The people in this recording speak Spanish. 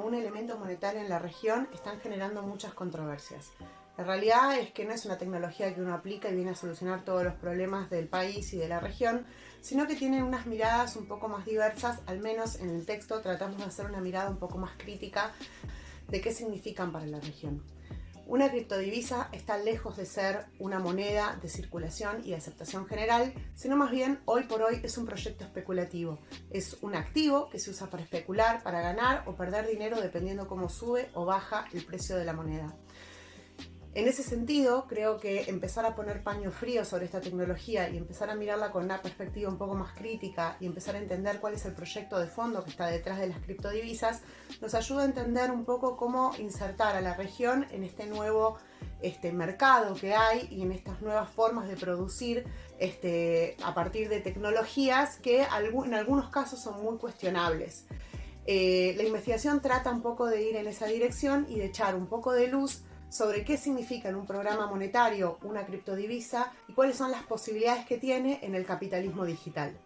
un elemento monetario en la región están generando muchas controversias. La realidad es que no es una tecnología que uno aplica y viene a solucionar todos los problemas del país y de la región, sino que tienen unas miradas un poco más diversas, al menos en el texto tratamos de hacer una mirada un poco más crítica de qué significan para la región. Una criptodivisa está lejos de ser una moneda de circulación y de aceptación general, sino más bien hoy por hoy es un proyecto especulativo. Es un activo que se usa para especular, para ganar o perder dinero dependiendo cómo sube o baja el precio de la moneda. En ese sentido, creo que empezar a poner paño frío sobre esta tecnología y empezar a mirarla con una perspectiva un poco más crítica y empezar a entender cuál es el proyecto de fondo que está detrás de las criptodivisas, nos ayuda a entender un poco cómo insertar a la región en este nuevo este, mercado que hay y en estas nuevas formas de producir este, a partir de tecnologías que en algunos casos son muy cuestionables. Eh, la investigación trata un poco de ir en esa dirección y de echar un poco de luz sobre qué significa en un programa monetario una criptodivisa y cuáles son las posibilidades que tiene en el capitalismo digital.